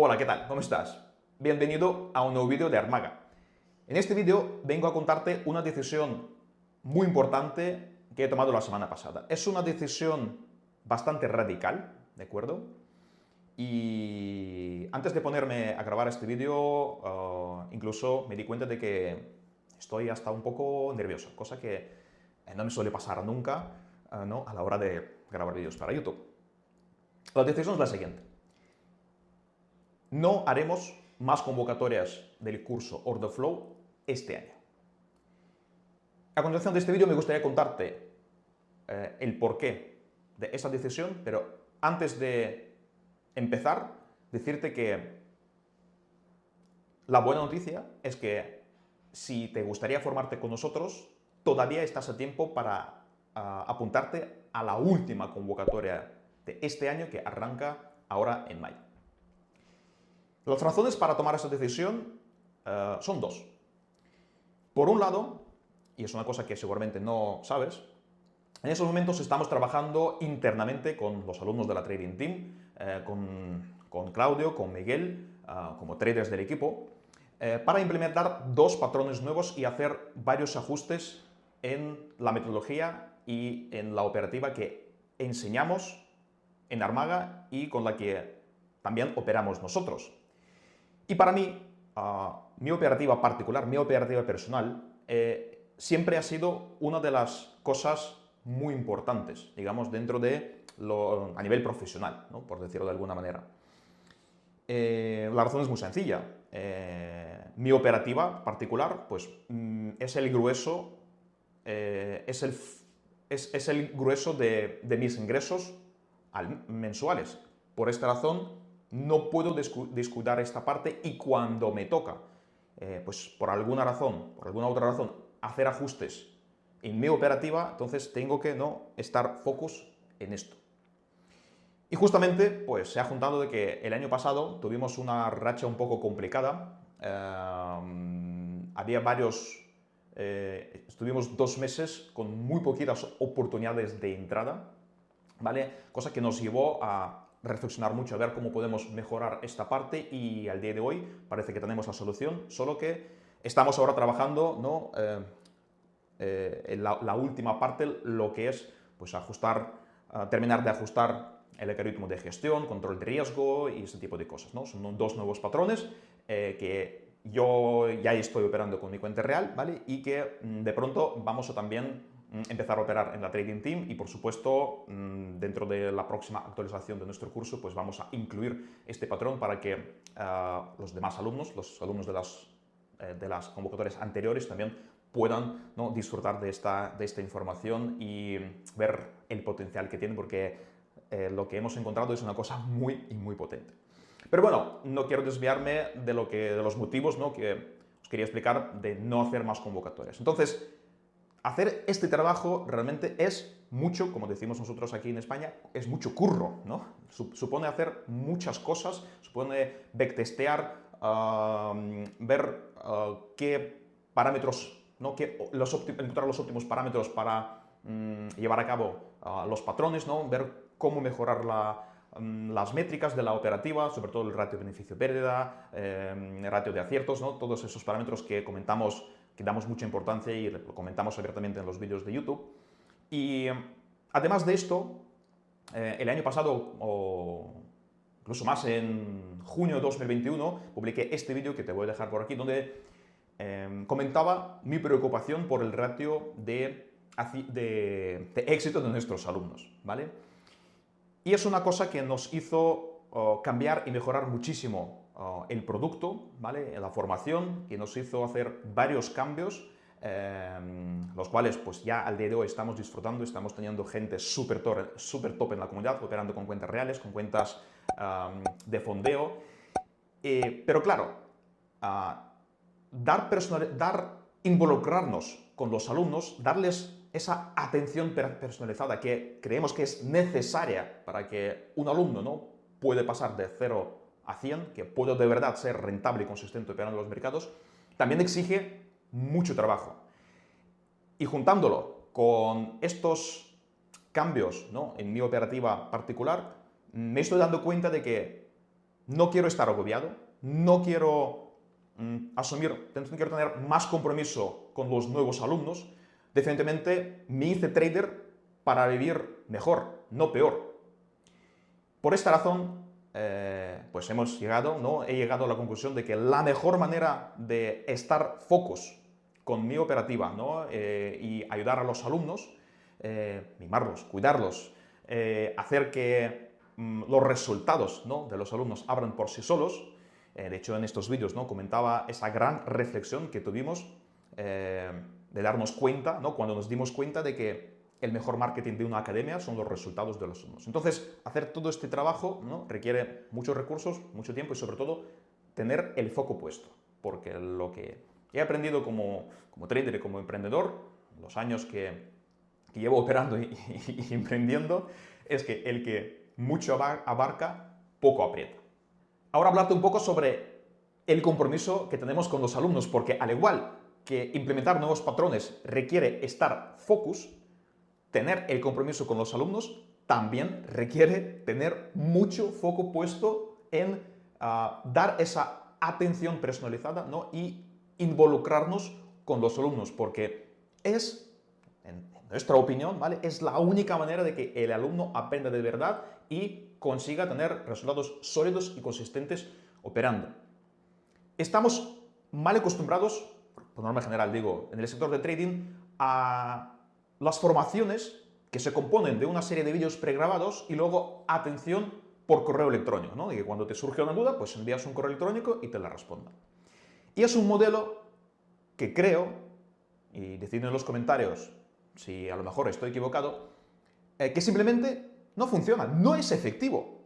Hola, ¿qué tal? ¿Cómo estás? Bienvenido a un nuevo vídeo de Armaga. En este vídeo vengo a contarte una decisión muy importante que he tomado la semana pasada. Es una decisión bastante radical, ¿de acuerdo? Y antes de ponerme a grabar este vídeo, uh, incluso me di cuenta de que estoy hasta un poco nervioso, cosa que eh, no me suele pasar nunca uh, ¿no? a la hora de grabar vídeos para YouTube. La decisión es la siguiente. No haremos más convocatorias del curso Order Flow este año. A continuación de este vídeo me gustaría contarte eh, el porqué de esa decisión, pero antes de empezar, decirte que la buena noticia es que si te gustaría formarte con nosotros, todavía estás a tiempo para uh, apuntarte a la última convocatoria de este año que arranca ahora en mayo. Las razones para tomar esa decisión uh, son dos. Por un lado, y es una cosa que seguramente no sabes, en esos momentos estamos trabajando internamente con los alumnos de la Trading Team, eh, con, con, Claudio, con Miguel, uh, como traders del equipo, eh, para implementar dos patrones nuevos y hacer varios ajustes en la metodología y en la operativa que enseñamos en Armaga y con la que también operamos nosotros. Y para mí, uh, mi operativa particular, mi operativa personal, eh, siempre ha sido una de las cosas muy importantes, digamos, dentro de a nivel profesional, por decirlo de alguna manera. Eh, la razón es muy sencilla. Eh, mi operativa particular, pues, mm, es el grueso, es, el, es, el, grueso de, de mis ingresos al, mensuales. Por esta razón, no puedo descuidar esta parte y cuando me toca eh, pues por alguna razón, por alguna otra razón, hacer ajustes en mi operativa, entonces tengo que no estar focus en esto. Y justamente pues se ha juntado de que el año pasado tuvimos una racha un poco complicada, eh, había varios, eh, estuvimos dos meses con muy poquitas oportunidades de entrada, ¿vale? Cosa que nos llevó a reflexionar mucho, a ver cómo podemos mejorar esta parte y al día de hoy parece que tenemos la solución, solo que estamos ahora trabajando ¿no? Eh, eh, en la, última parte, lo que es pues, ajustar, uh, terminar de ajustar el algoritmo de gestión, control de riesgo y ese tipo de cosas. ¿no? Son dos nuevos patrones eh, que yo ya estoy operando con mi cuenta real ¿vale? y que mm, de pronto vamos a también empezar a operar en la Trading Team y, por supuesto, mm, dentro de la próxima actualización de nuestro curso, pues vamos a incluir este patrón para que uh, los demás alumnos, los alumnos de las, eh, de las convocatorias anteriores también puedan ¿no? disfrutar de esta, de esta información y ver el potencial que tiene, porque eh, lo que hemos encontrado es una cosa muy muy potente. Pero bueno, no quiero desviarme de, lo que, de los motivos ¿no? que os quería explicar de no hacer más convocatorias. Entonces, hacer este trabajo realmente es mucho, como decimos nosotros aquí en España, es mucho curro, ¿no? Supone hacer muchas cosas, supone backtestear, ver uh, qué parámetros, ¿no? Qué, los encontrar los óptimos parámetros para um, llevar a cabo uh, los patrones, ¿no? Ver cómo mejorar um, las métricas de la operativa, sobre todo el ratio beneficio-pérdida, el ratio de aciertos, ¿no? Todos esos parámetros que comentamos que damos mucha importancia y lo comentamos abiertamente en los vídeos de YouTube. Y además de esto, eh, el año pasado, o incluso más en junio de 2021, publiqué este vídeo que te voy a dejar por aquí, donde eh, comentaba mi preocupación por el ratio de, éxito de nuestros alumnos, ¿vale? Y es una cosa que nos hizo oh, cambiar y mejorar muchísimo Ah, el producto, ¿vale? la formación, que nos hizo hacer varios cambios, em, los cuales pues ya al día de hoy estamos disfrutando, estamos teniendo gente súper top, super top en la comunidad, operando con cuentas reales, con cuentas de fondeo. Eh, pero claro, ah, dar, personal, dar involucrarnos con los alumnos, darles esa atención personalizada que creemos que es necesaria para que un alumno ¿no? puede pasar de 0 hacían, que puedo de verdad ser rentable y consistente operando los mercados, también exige mucho trabajo. Y juntándolo con estos cambios ¿no? en mi operativa particular, me estoy dando cuenta de que no quiero estar agobiado, no quiero mm, asumir, no quiero tener más compromiso con los nuevos alumnos. Definitivamente me hice trader para vivir mejor, no peor. Por esta razón, eh, pues hemos llegado, ¿no? he llegado a la conclusión de que la mejor manera de estar focus con mi operativa ¿no? Eh, y ayudar a los alumnos, eh, mimarlos, cuidarlos, hacer que mm, los resultados ¿no? de los alumnos abran por sí solos, de hecho en estos vídeos ¿no? comentaba esa gran reflexión que tuvimos de darnos cuenta, ¿no? cuando nos dimos cuenta de que el mejor marketing de una academia son los resultados de los alumnos. Entonces, hacer todo este trabajo requiere muchos recursos, mucho tiempo y sobre todo tener el foco puesto, porque lo que he aprendido como, como trader y como emprendedor, los años que, llevo operando y, emprendiendo, es que el que mucho abarca, poco aprieta. Ahora hablarte un poco sobre el compromiso que tenemos con los alumnos, porque al igual que implementar nuevos patrones requiere estar focus, tener el compromiso con los alumnos también requiere tener mucho foco puesto en ah, dar esa atención personalizada ¿no? y involucrarnos con los alumnos, porque es, en nuestra opinión, ¿vale? es la única manera de que el alumno aprenda de verdad y consiga tener resultados sólidos y consistentes operando. Estamos mal acostumbrados, por norma general digo, en el sector de trading, a las formaciones que se componen de una serie de vídeos pregrabados y luego atención por correo electrónico, ¿no? Y que cuando te surge una duda, pues envías un correo electrónico y te la responda. Y es un modelo que creo, y decidme en los comentarios si a lo mejor estoy equivocado, eh, que simplemente no funciona, no es efectivo.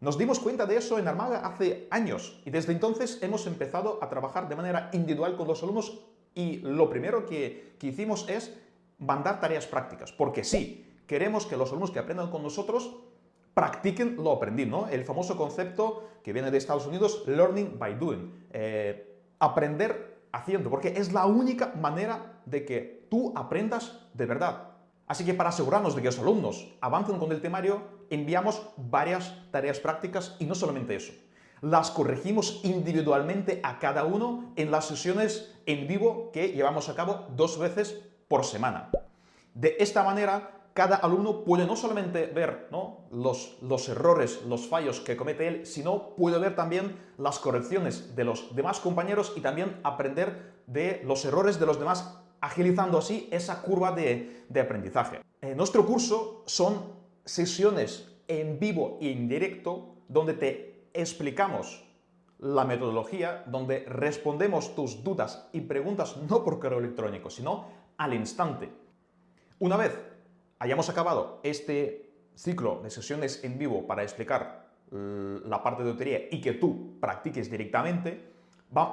Nos dimos cuenta de eso en Armaga hace años y desde entonces hemos empezado a trabajar de manera individual con los alumnos y lo primero que, que hicimos es mandar tareas prácticas, porque sí, queremos que los alumnos que aprendan con nosotros practiquen lo aprendido. El famoso concepto que viene de Estados Unidos, learning by doing, eh, aprender haciendo, porque es la única manera de que tú aprendas de verdad. Así que para asegurarnos de que los alumnos avancen con el temario, enviamos varias tareas prácticas y no solamente eso. Las corregimos individualmente a cada uno en las sesiones en vivo que llevamos a cabo dos veces por semana. De esta manera, cada alumno puede no solamente ver los, los errores, los fallos que comete él, sino puede ver también las correcciones de los demás compañeros y también aprender de los errores de los demás, agilizando así esa curva de, de aprendizaje. En nuestro curso son sesiones en vivo y en directo donde te explicamos la metodología, donde respondemos tus dudas y preguntas no por correo electrónico, sino al instante. Una vez hayamos acabado este ciclo de sesiones en vivo para explicar la parte de lotería y que tú practiques directamente,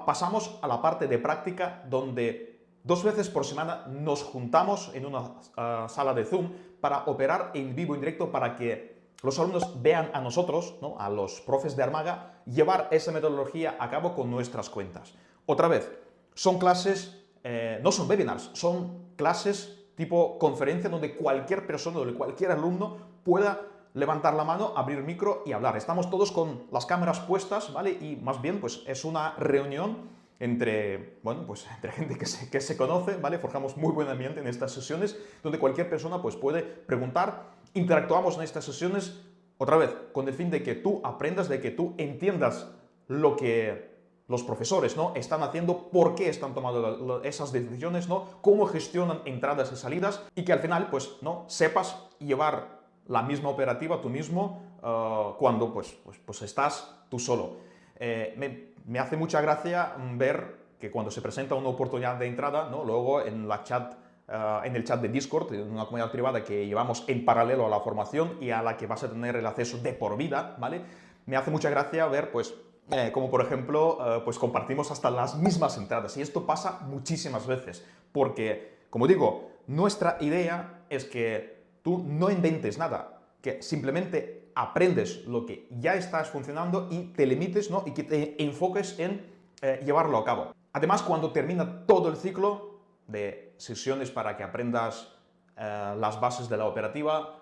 pasamos a la parte de práctica donde dos veces por semana nos juntamos en una ah, sala de Zoom para operar en vivo, en directo, para que los alumnos vean a nosotros, ¿no? a los profes de Armaga, llevar esa metodología a cabo con nuestras cuentas. Otra vez, son clases eh, no son webinars, son clases tipo conferencia donde cualquier persona, donde cualquier alumno pueda levantar la mano, abrir micro y hablar. Estamos todos con las cámaras puestas, ¿vale? Y más bien, pues es una reunión entre, bueno, pues entre gente que se, que se conoce, ¿vale? Forjamos muy buen ambiente en estas sesiones, donde cualquier persona pues puede preguntar, interactuamos en estas sesiones, otra vez, con el fin de que tú aprendas, de que tú entiendas lo que los profesores ¿no? están haciendo, por qué están tomando esas decisiones, ¿no? cómo gestionan entradas y salidas y que al final pues, ¿no? sepas llevar la misma operativa tú mismo uh, cuando pues, pues, pues, estás tú solo. Eh, me, me, hace mucha gracia ver que cuando se presenta una oportunidad de entrada, ¿no? luego en, la chat, uh, en el chat de Discord, en una comunidad privada que llevamos en paralelo a la formación y a la que vas a tener el acceso de por vida, ¿vale? me hace mucha gracia ver pues eh, como por ejemplo, eh, pues compartimos hasta las mismas entradas. Y esto pasa muchísimas veces, porque, como digo, nuestra idea es que tú no inventes nada, que simplemente aprendes lo que ya estás funcionando y te limites ¿no? y que te enfoques en eh, llevarlo a cabo. Además, cuando termina todo el ciclo de sesiones para que aprendas las bases de la operativa,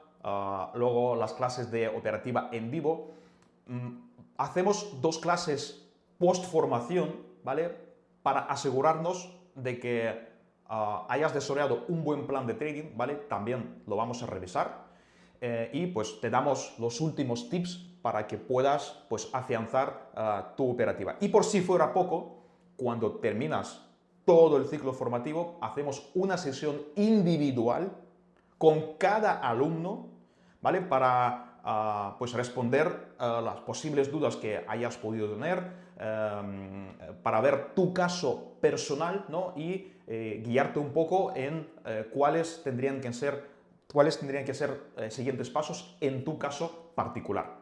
luego las clases de operativa en vivo, mm, hacemos dos clases post-formación, ¿vale? Para asegurarnos de que ah, hayas desarrollado un buen plan de trading, ¿vale? También lo vamos a revisar. Eh, y pues te damos los últimos tips para que puedas pues afianzar ah, tu operativa. Y por si fuera poco, cuando terminas todo el ciclo formativo, hacemos una sesión individual con cada alumno, ¿vale? Para pues responder a las posibles dudas que hayas podido tener, em, para ver tu caso personal ¿no? y eh, guiarte un poco en eh, cuáles tendrían que ser cuáles tendrían que ser eh, siguientes pasos en tu caso particular.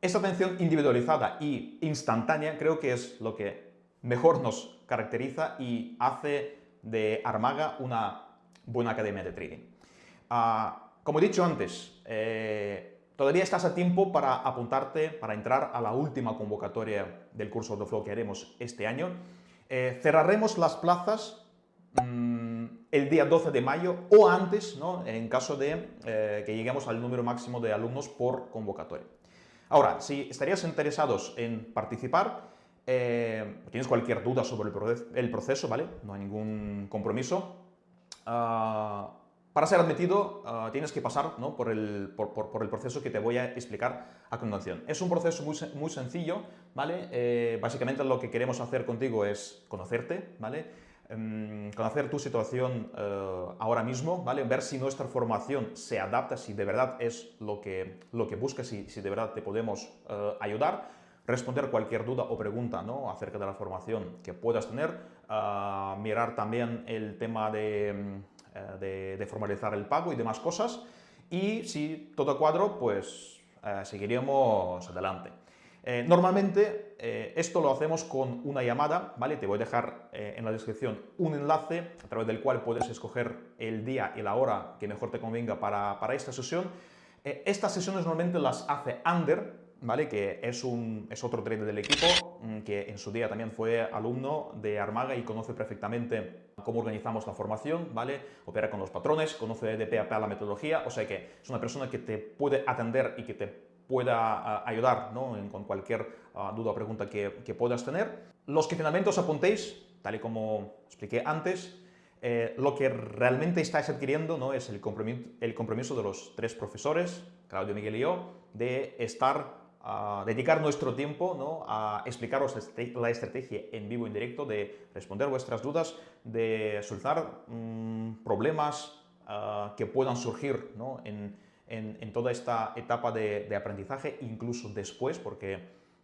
Esta atención individualizada y instantánea creo que es lo que mejor nos caracteriza y hace de Armaga una buena academia de trading. Ah, como he dicho antes, todavía estás a tiempo para apuntarte, para entrar a la última convocatoria del curso de Flow que haremos este año. Eh, cerraremos las plazas mm, el día 12 de mayo o antes, ¿no? en caso de eh, que lleguemos al número máximo de alumnos por convocatoria. Ahora, si estarías interesados en participar, eh, tienes cualquier duda sobre el, proceso, ¿vale? No hay ningún compromiso. Ah, para ser admitido ah, tienes que pasar por, el, proceso que te voy a explicar a continuación. Es un proceso muy, sencillo, ¿vale? Eh, básicamente lo que queremos hacer contigo es conocerte, ¿vale? Em, conocer tu situación eh, ahora mismo, ¿vale? ver si nuestra formación se adapta, si de verdad es lo que, lo que buscas, si, si de verdad te podemos eh, ayudar, responder cualquier duda o pregunta ¿no? acerca de la formación que puedas tener, eh, mirar también el tema de, de, de, formalizar el pago y demás cosas, y si todo cuadro, pues seguiríamos adelante. Eh, normalmente eh, esto lo hacemos con una llamada, ¿vale? Te voy a dejar eh, en la descripción un enlace a través del cual puedes escoger el día y la hora que mejor te convenga para, esta sesión. estas sesiones normalmente las hace Ander, ¿vale? Que es, un, es otro trader del equipo mm, que en su día también fue alumno de Armaga y conoce perfectamente cómo organizamos la formación, ¿vale? Opera con los patrones, conoce de pe a la metodología, o sea que es una persona que te puede atender y que te pueda ah, ayudar con cualquier ah, duda o pregunta que, puedas tener. Los que finalmente os apuntéis, tal y como expliqué antes, eh, lo que realmente estáis adquiriendo ¿no? es el compromiso, el compromiso de los tres profesores, Claudio, Miguel y yo, de estar a dedicar nuestro tiempo ¿no? a explicaros la estrategia en vivo, en directo, de responder vuestras dudas, de solucionar mm, problemas ah, que puedan surgir ¿no? en, en, toda esta etapa de, aprendizaje, incluso después, porque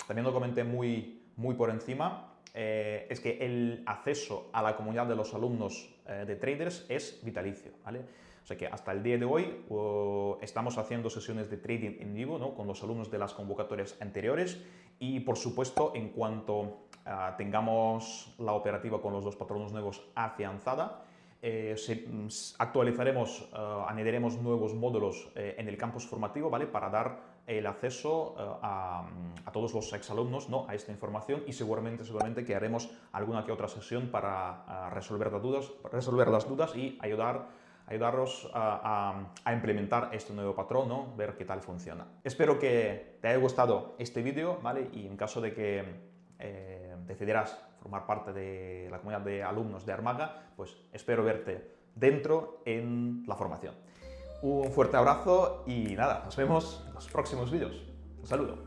también lo comenté muy, muy por encima, eh, es que el acceso a la comunidad de los alumnos eh, de traders es vitalicio, ¿vale? O sea que hasta el día de hoy estamos haciendo sesiones de trading en vivo ¿no? con los alumnos de las convocatorias anteriores y por supuesto en cuanto ah, tengamos la operativa con los dos patronos nuevos afianzada, eh, mm, actualizaremos, eh, añadiremos nuevos módulos eh, en el campus formativo ¿vale? para dar el acceso a, todos los exalumnos ¿no? a esta información y seguramente, seguramente que haremos alguna que otra sesión para resolver, las dudas, resolver las dudas y ayudar ayudaros a, implementar este nuevo patrón, ¿no? ver qué tal funciona. Espero que te haya gustado este vídeo ¿vale? y en caso de que decidieras formar parte de la comunidad de alumnos de Armaga, pues espero verte dentro en la formación. Un fuerte abrazo y nada, nos vemos en los próximos vídeos. Un saludo.